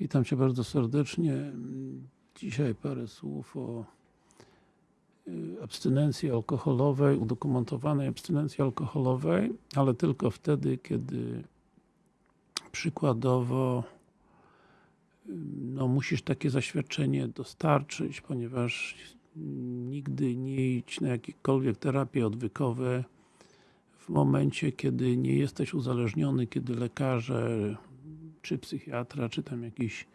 Witam Cię bardzo serdecznie. Dzisiaj parę słów o y, abstynencji alkoholowej, udokumentowanej abstynencji alkoholowej, ale tylko wtedy, kiedy przykładowo y, no, musisz takie zaświadczenie dostarczyć, ponieważ nigdy nie idź na jakiekolwiek terapie odwykowe w momencie, kiedy nie jesteś uzależniony, kiedy lekarze, czy psychiatra, czy tam jakiś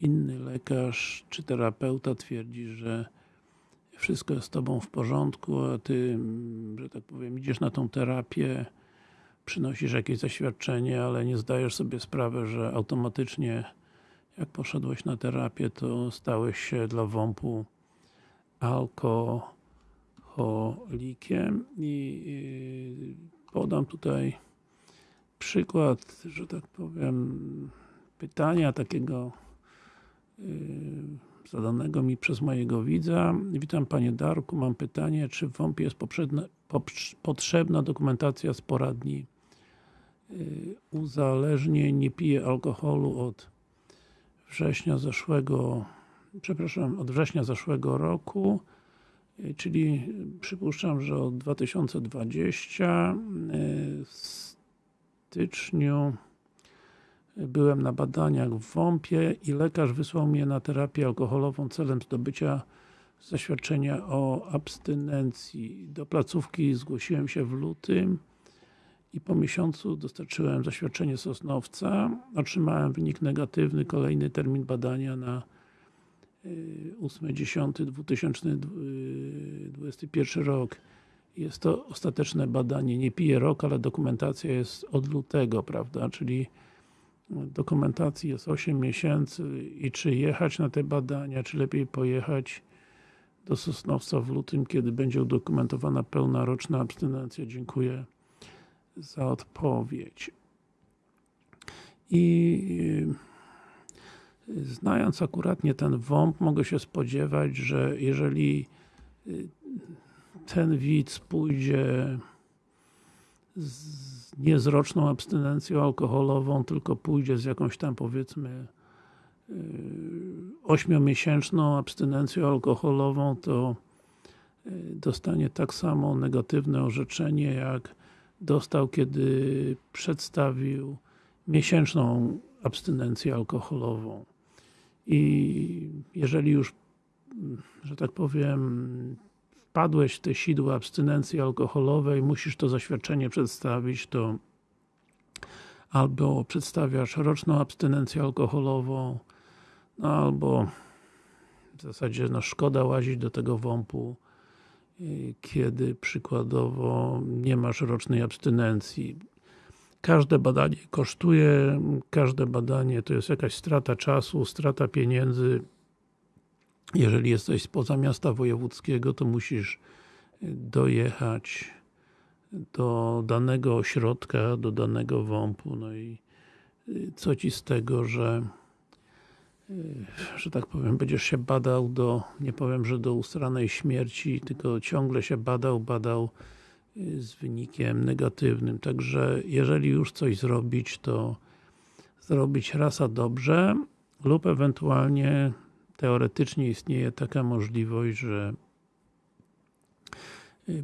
inny lekarz, czy terapeuta twierdzi, że wszystko jest z Tobą w porządku, a Ty, że tak powiem, idziesz na tą terapię, przynosisz jakieś zaświadczenie, ale nie zdajesz sobie sprawy, że automatycznie jak poszedłeś na terapię, to stałeś się dla WOMP-u alkoholikiem. I podam tutaj przykład, że tak powiem, pytania takiego zadanego mi przez mojego widza. Witam Panie Darku, mam pytanie, czy w WOMP jest potrzebna dokumentacja z poradni uzależnień, nie piję alkoholu od września zeszłego przepraszam, od września zeszłego roku, czyli przypuszczam, że od 2020 w styczniu byłem na badaniach w WOMP-ie i lekarz wysłał mnie na terapię alkoholową celem zdobycia zaświadczenia o abstynencji. Do placówki zgłosiłem się w lutym i po miesiącu dostarczyłem zaświadczenie Sosnowca. Otrzymałem wynik negatywny, kolejny termin badania na 8.10.2021 rok. Jest to ostateczne badanie, nie pije rok, ale dokumentacja jest od lutego, prawda, czyli dokumentacji jest 8 miesięcy i czy jechać na te badania, czy lepiej pojechać do Sosnowca w lutym, kiedy będzie udokumentowana pełna roczna abstynencja. Dziękuję za odpowiedź. I znając akuratnie ten WOMP, mogę się spodziewać, że jeżeli ten widz pójdzie z, nie z roczną abstynencją alkoholową, tylko pójdzie z jakąś tam powiedzmy ośmiomiesięczną abstynencją alkoholową, to dostanie tak samo negatywne orzeczenie, jak dostał, kiedy przedstawił miesięczną abstynencję alkoholową. I jeżeli już, że tak powiem, wpadłeś w te sidła abstynencji alkoholowej, musisz to zaświadczenie przedstawić, to albo przedstawiasz roczną abstynencję alkoholową, no albo w zasadzie no szkoda łazić do tego WOMP-u, kiedy przykładowo nie masz rocznej abstynencji. Każde badanie kosztuje, każde badanie to jest jakaś strata czasu, strata pieniędzy. Jeżeli jesteś spoza miasta wojewódzkiego, to musisz dojechać do danego ośrodka, do danego WOMP-u, no i co Ci z tego, że że tak powiem, będziesz się badał do, nie powiem, że do ustranej śmierci, tylko ciągle się badał, badał z wynikiem negatywnym. Także jeżeli już coś zrobić, to zrobić raz a dobrze lub ewentualnie teoretycznie istnieje taka możliwość, że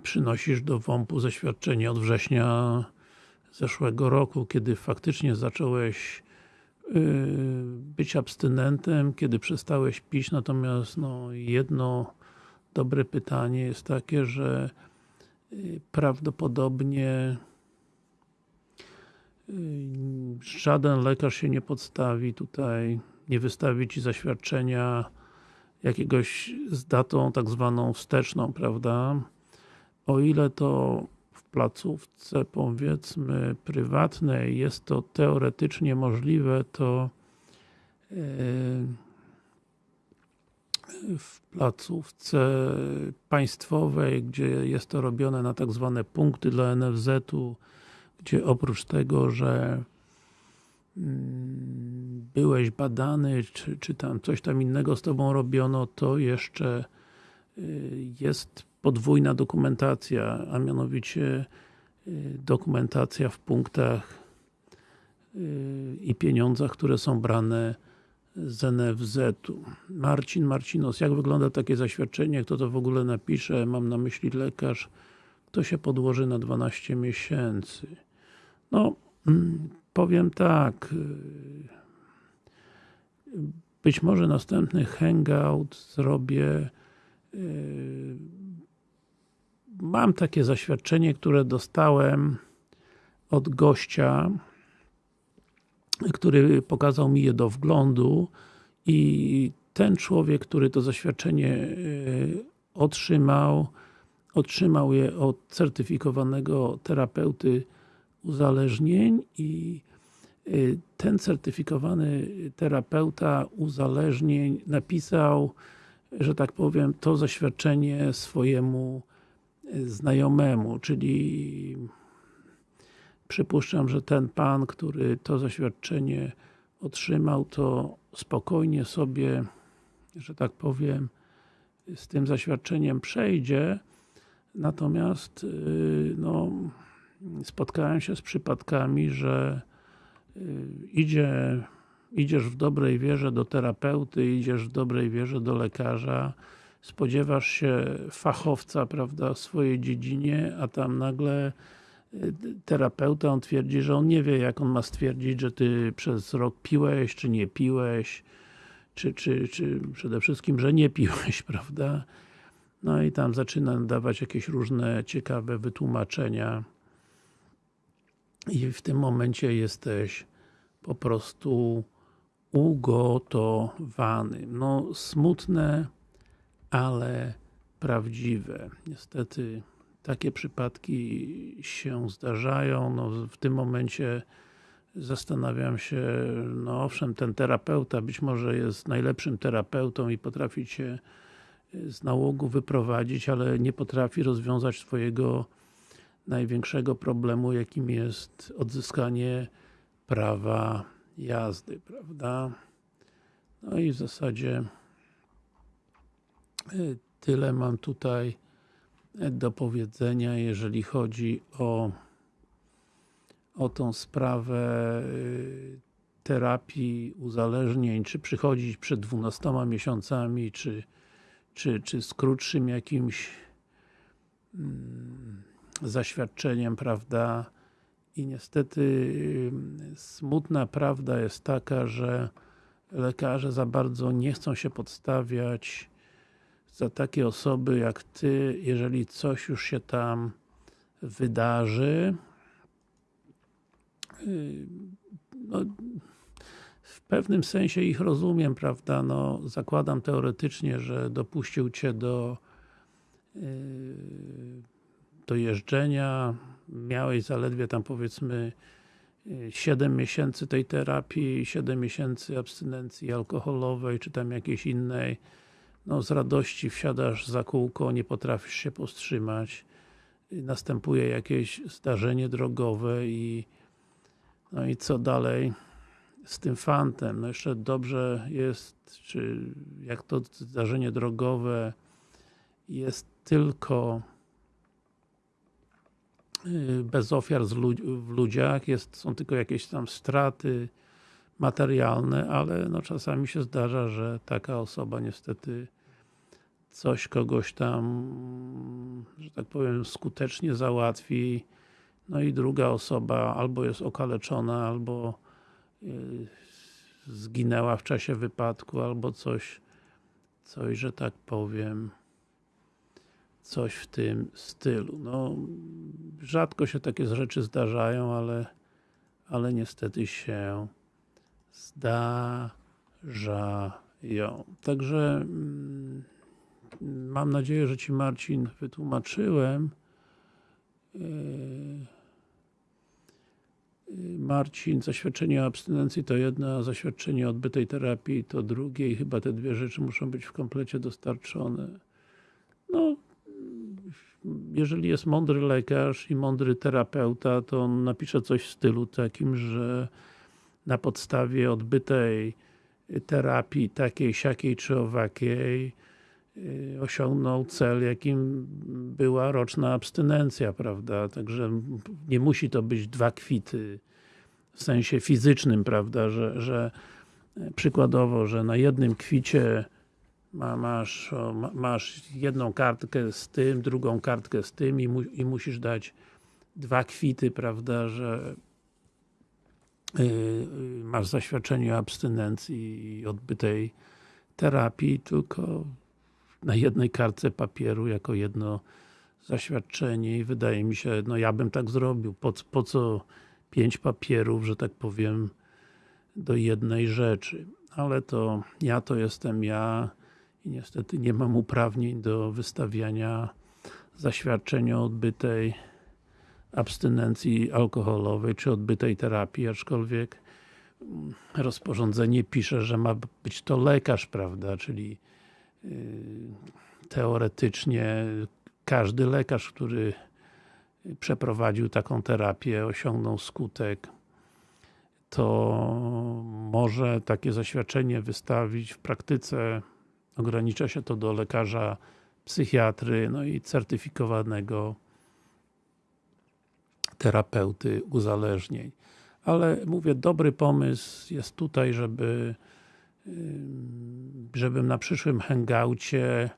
przynosisz do WOMP-u zaświadczenie od września zeszłego roku, kiedy faktycznie zacząłeś być abstynentem, kiedy przestałeś pić, natomiast no, jedno dobre pytanie jest takie, że prawdopodobnie żaden lekarz się nie podstawi tutaj, nie wystawi Ci zaświadczenia jakiegoś z datą tak zwaną wsteczną, prawda? O ile to w placówce powiedzmy prywatnej jest to teoretycznie możliwe, to w placówce państwowej, gdzie jest to robione na tak zwane punkty dla NFZ-u, gdzie oprócz tego, że byłeś badany, czy, czy tam coś tam innego z Tobą robiono, to jeszcze y, jest podwójna dokumentacja, a mianowicie y, dokumentacja w punktach y, i pieniądzach, które są brane z NFZ-u. Marcin Marcinos, jak wygląda takie zaświadczenie? Kto to w ogóle napisze? Mam na myśli lekarz. Kto się podłoży na 12 miesięcy? No, mm, powiem tak. Y, być może następny hangout zrobię y, mam takie zaświadczenie, które dostałem od gościa, który pokazał mi je do wglądu i ten człowiek, który to zaświadczenie e, otrzymał, otrzymał je od certyfikowanego terapeuty uzależnień i e, ten certyfikowany terapeuta uzależnień napisał, że tak powiem, to zaświadczenie swojemu znajomemu, czyli przypuszczam, że ten pan, który to zaświadczenie otrzymał, to spokojnie sobie, że tak powiem, z tym zaświadczeniem przejdzie, natomiast y, no, spotkałem się z przypadkami, że y, idzie, idziesz w dobrej wierze do terapeuty, idziesz w dobrej wierze do lekarza, spodziewasz się fachowca, prawda, w swojej dziedzinie, a tam nagle y, terapeuta, on twierdzi, że on nie wie, jak on ma stwierdzić, że ty przez rok piłeś, czy nie piłeś, czy, czy, czy przede wszystkim, że nie piłeś, prawda? No i tam zaczyna dawać jakieś różne ciekawe wytłumaczenia i w tym momencie jesteś po prostu ugotowany. No, smutne, ale prawdziwe. Niestety takie przypadki się zdarzają. No, w tym momencie zastanawiam się, no owszem, ten terapeuta być może jest najlepszym terapeutą i potrafi cię z nałogu wyprowadzić, ale nie potrafi rozwiązać swojego największego problemu, jakim jest odzyskanie prawa jazdy, prawda? No i w zasadzie Y, tyle mam tutaj do powiedzenia, jeżeli chodzi o o tą sprawę y, terapii uzależnień, czy przychodzić przed 12 miesiącami, czy, czy, czy z krótszym jakimś mm, zaświadczeniem, prawda? I niestety smutna prawda jest taka, że lekarze za bardzo nie chcą się podstawiać za takie osoby jak Ty, jeżeli coś już się tam wydarzy, no, w pewnym sensie ich rozumiem, prawda, no, zakładam teoretycznie, że dopuścił Cię do y, do jeżdżenia, miałeś zaledwie tam powiedzmy 7 y, miesięcy tej terapii, 7 miesięcy abstynencji alkoholowej, czy tam jakiejś innej, no, z radości wsiadasz za kółko, nie potrafisz się powstrzymać, następuje jakieś zdarzenie drogowe i no i co dalej z tym fantem? No jeszcze dobrze jest, czy jak to zdarzenie drogowe jest tylko bez ofiar w ludziach, jest, są tylko jakieś tam straty materialne, ale no czasami się zdarza, że taka osoba niestety coś kogoś tam, że tak powiem, skutecznie załatwi, no i druga osoba albo jest okaleczona, albo y, zginęła w czasie wypadku, albo coś, coś, że tak powiem, coś w tym stylu. No, rzadko się takie rzeczy zdarzają, ale, ale niestety się zdarzają. Także mm, mam nadzieję, że Ci Marcin wytłumaczyłem. E, Marcin, zaświadczenie o abstynencji to jedno, a zaświadczenie o odbytej terapii to drugie i chyba te dwie rzeczy muszą być w komplecie dostarczone. Jeżeli jest mądry lekarz i mądry terapeuta, to on napisze coś w stylu takim, że na podstawie odbytej terapii takiej, siakiej czy owakiej Y, osiągnął cel, jakim była roczna abstynencja, prawda? Także nie musi to być dwa kwity w sensie fizycznym, prawda, że, że przykładowo, że na jednym kwicie masz, masz jedną kartkę z tym, drugą kartkę z tym i, mu, i musisz dać dwa kwity, prawda, że yy, masz zaświadczenie o abstynencji i odbytej terapii, tylko na jednej kartce papieru jako jedno zaświadczenie i wydaje mi się, no ja bym tak zrobił. Po, po co pięć papierów, że tak powiem, do jednej rzeczy. Ale to ja to jestem ja i niestety nie mam uprawnień do wystawiania zaświadczenia odbytej abstynencji alkoholowej, czy odbytej terapii, aczkolwiek rozporządzenie pisze, że ma być to lekarz, prawda, czyli yy, teoretycznie każdy lekarz, który przeprowadził taką terapię, osiągnął skutek, to może takie zaświadczenie wystawić w praktyce ogranicza się to do lekarza psychiatry, no i certyfikowanego terapeuty uzależnień. Ale mówię, dobry pomysł jest tutaj, żeby żebym na przyszłym hangoucie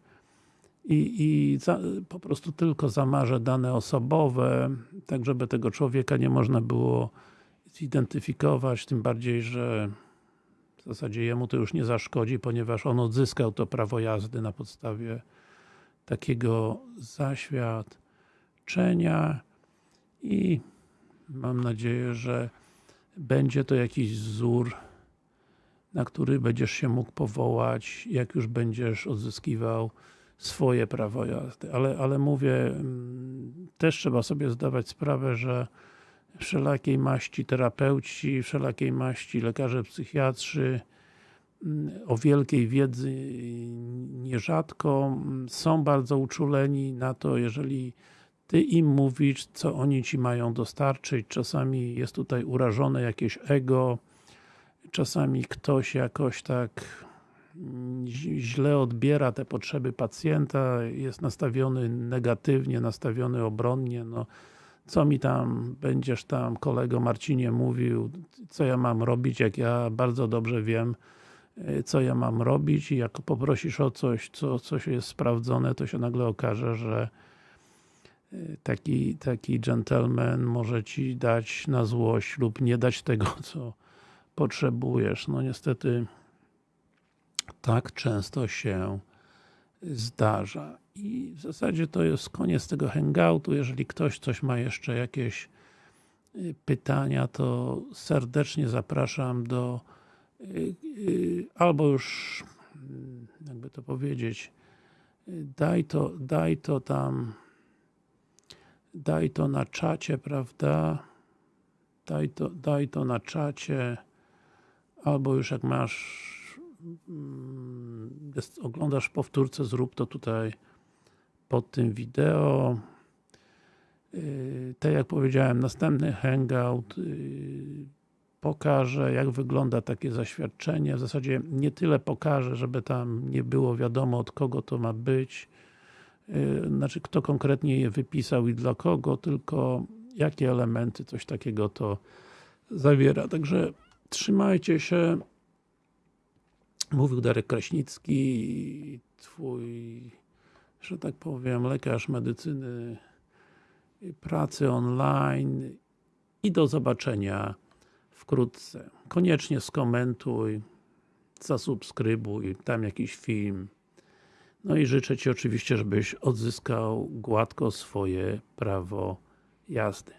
i, i za, po prostu tylko zamarzę dane osobowe, tak żeby tego człowieka nie można było zidentyfikować, tym bardziej, że w zasadzie jemu to już nie zaszkodzi, ponieważ on odzyskał to prawo jazdy na podstawie takiego zaświadczenia i mam nadzieję, że będzie to jakiś wzór, na który będziesz się mógł powołać, jak już będziesz odzyskiwał swoje prawo jazdy. Ale, ale mówię, mm, też trzeba sobie zdawać sprawę, że wszelakiej maści terapeuci, wszelakiej maści lekarze psychiatrzy mm, o wielkiej wiedzy nierzadko mm, są bardzo uczuleni na to, jeżeli ty im mówisz, co oni ci mają dostarczyć. Czasami jest tutaj urażone jakieś ego, czasami ktoś jakoś tak źle odbiera te potrzeby pacjenta, jest nastawiony negatywnie, nastawiony obronnie, no co mi tam, będziesz tam kolego Marcinie mówił, co ja mam robić, jak ja bardzo dobrze wiem, e, co ja mam robić i jak poprosisz o coś, co coś jest sprawdzone, to się nagle okaże, że e, taki, taki gentleman może Ci dać na złość lub nie dać tego, co potrzebujesz. No niestety tak często się zdarza. I w zasadzie to jest koniec tego hangoutu. Jeżeli ktoś coś ma jeszcze jakieś y, pytania, to serdecznie zapraszam do y, y, albo już mm, jakby to powiedzieć daj to, daj to tam daj to na czacie, prawda? Daj to, daj to na czacie albo już jak masz jest, oglądasz powtórce, zrób to tutaj pod tym wideo. Yy, tak jak powiedziałem, następny hangout yy, pokaże, jak wygląda takie zaświadczenie. W zasadzie nie tyle pokaże, żeby tam nie było wiadomo od kogo to ma być, yy, znaczy kto konkretnie je wypisał i dla kogo, tylko jakie elementy coś takiego to zawiera. Także trzymajcie się. Mówił Darek Kraśnicki, twój, że tak powiem, lekarz medycyny pracy online i do zobaczenia wkrótce. Koniecznie skomentuj, zasubskrybuj, tam jakiś film. No i życzę Ci oczywiście, żebyś odzyskał gładko swoje prawo jazdy.